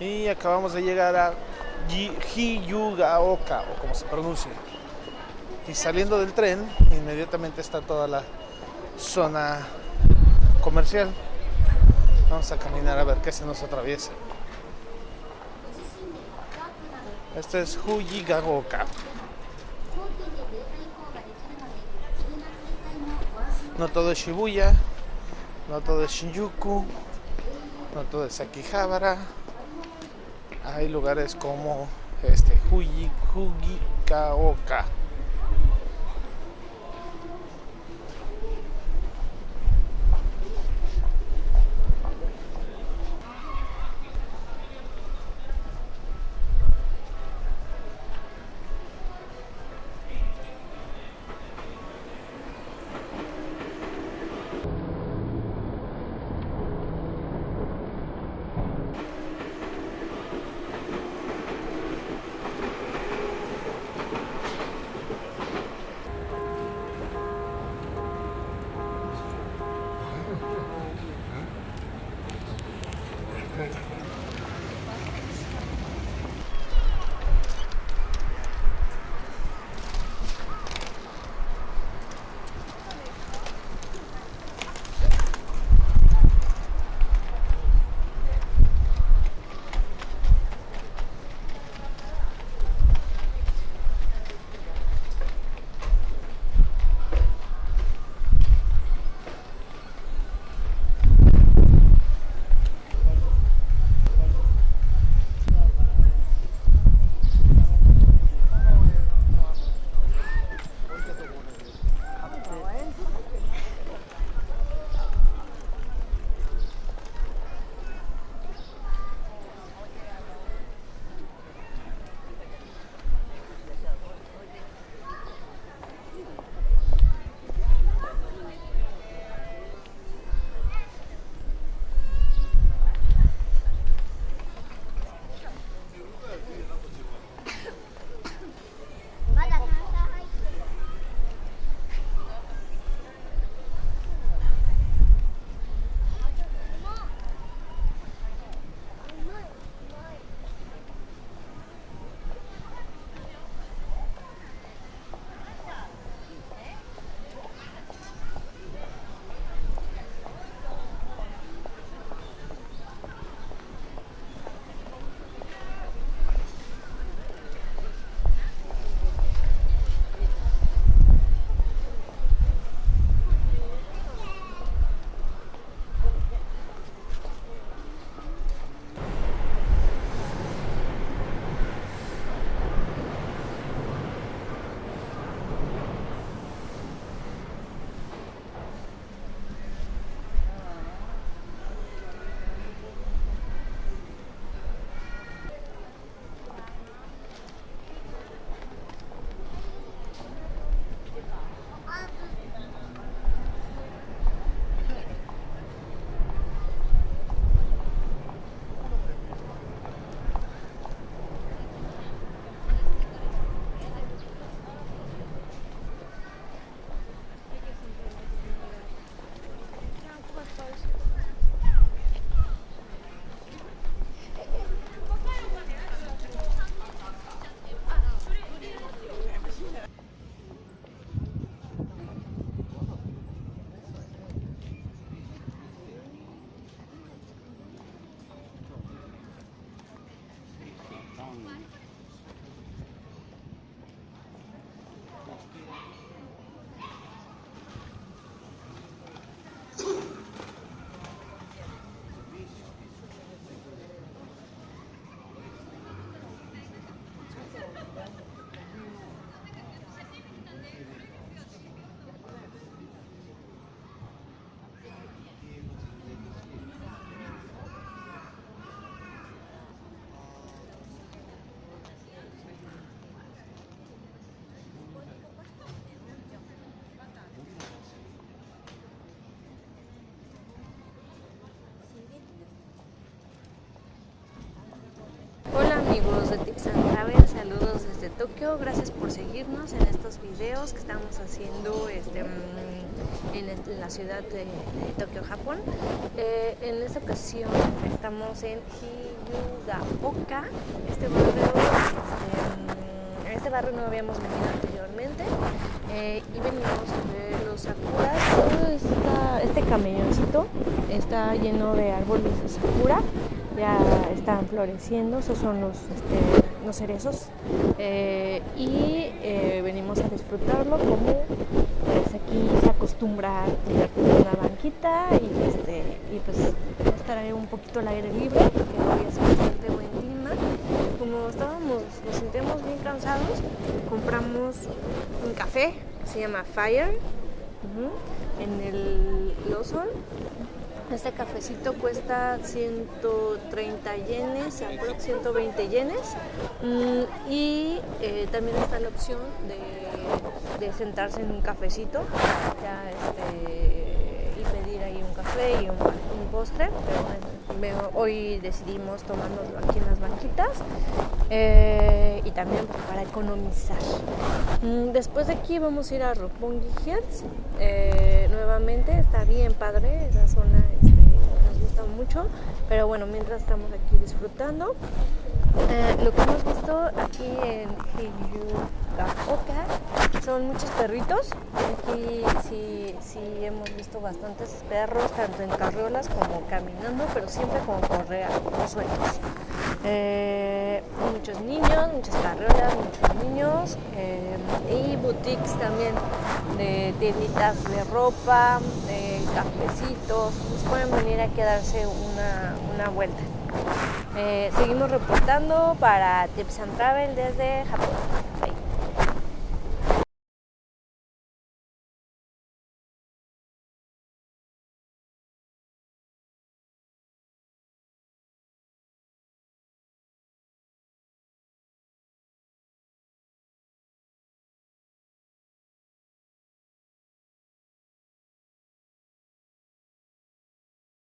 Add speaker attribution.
Speaker 1: Y acabamos de llegar a Hiyugaoka, o como se pronuncia. Y saliendo del tren, inmediatamente está toda la zona comercial. Vamos a caminar a ver qué se nos atraviesa. Este es Huyigaoka. No todo es Shibuya, no todo es Shinjuku, no todo es Akihabara. Hay lugares como este Huyi, Great.
Speaker 2: Amigos de Texan Travels, saludos desde Tokio. Gracias por seguirnos en estos videos que estamos haciendo este, mm, en, la ciudad de, Tokio, Japón. Eh, en esta ocasión estamos en Hiyugaoka, este barrio, este, este barrio no habíamos venido anteriormente eh, y venimos ver los sakuras. este camelloncito está lleno de árboles de sakura ya están floreciendo, esos son los, este, los cerezos eh, y eh, venimos a disfrutarlo como pues, aquí se acostumbra a una banquita y, este, y pues estar un poquito al aire libre, que hoy es un café que se llama Fire en el Lawson este cafecito cuesta 130 yenes, aproximadamente 120 yenes. Mm, y eh, también está la opción de, sentarse en un cafecito este, y pedir ahí un café y un, postre. Pero hoy decidimos tomárnoslo aquí en las banquitas eh, y también para economizar. Mm, después de aquí vamos a ir a Roppongi Hills. Eh, nuevamente está bien padre esa zona mucho, pero bueno, mientras estamos aquí disfrutando, eh, lo que hemos visto aquí en Hiyugaoka son muchos perritos. Aquí sí, sí hemos visto bastantes perros, tanto en carriolas como caminando, pero siempre con correa, no sueltos. Eh, muchos niños, muchas carriolas, muchos niños eh, y boutiques también de tienditas de ropa, de cafecitos. Nos pueden venir a quedarse una, una vuelta. Eh, seguimos reportando para Tips and Travel desde Japón.